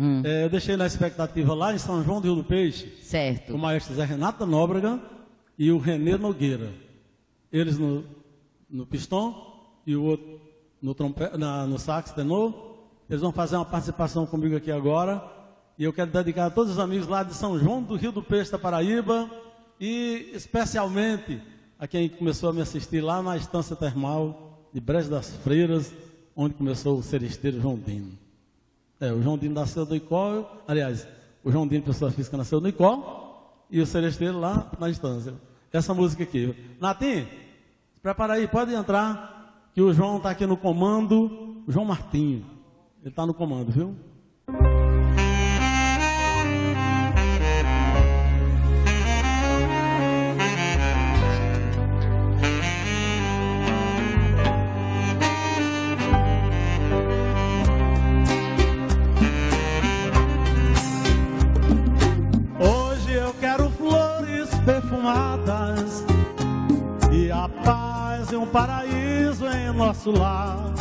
Hum. É, eu deixei na expectativa lá em São João do Rio do Peixe, Certo. o maestro Zé Renato Nóbrega e o Renê Nogueira. Eles no, no pistão e o outro no, trompe, na, no sax tenor. Eles vão fazer uma participação comigo aqui agora. E eu quero dedicar a todos os amigos lá de São João do Rio do Peixe da Paraíba e especialmente a quem começou a me assistir lá na estância termal de Brejo das Freiras, onde começou o seresteiro João Dino. É, o João Dino nasceu no Icó, aliás, o João Dino, pessoa física, nasceu no Icó e o seresteiro lá na instância. Essa música aqui. Natim, prepara aí, pode entrar, que o João está aqui no comando, o João Martinho. Ele está no comando, viu? Paz e um paraíso em nosso lar.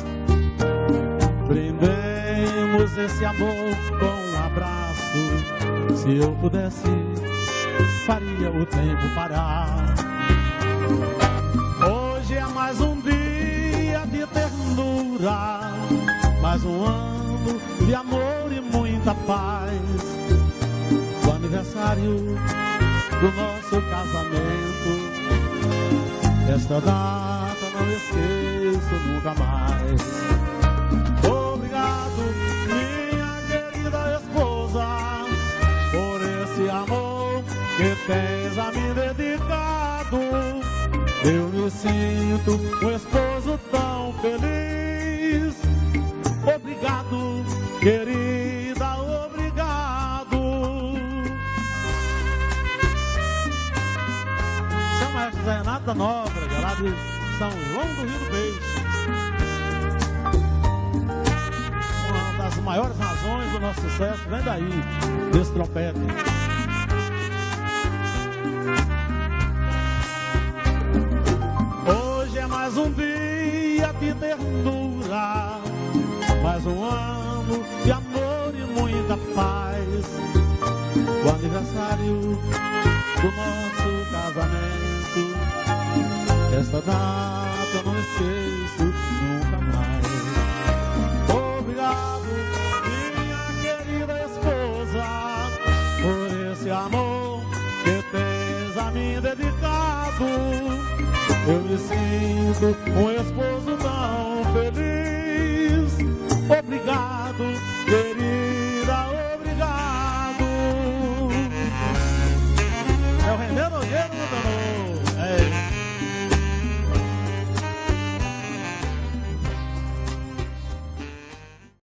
Brindemos esse amor com um abraço. Se eu pudesse, faria o tempo parar. Hoje é mais um dia de ternura, mais um ano de amor e muita paz o aniversário do nosso casamento. Esta data não esqueço nunca mais. Obrigado, minha querida esposa, por esse amor que tens a me dedicado. Eu me sinto um esposo tão feliz. Obrigado, querida, Maestro Zé Renato da Nóbrega, lá de São João do Rio do Peixe. Uma das maiores razões do nosso sucesso vem daí, desse trompete. Hoje é mais um dia de ternura, mais um ano de amor e muita paz. O aniversário do nosso. Esta data eu não esqueço nunca mais. Obrigado, minha querida esposa, por esse amor que tens a mim dedicado. Eu me sinto um esposo tão feliz.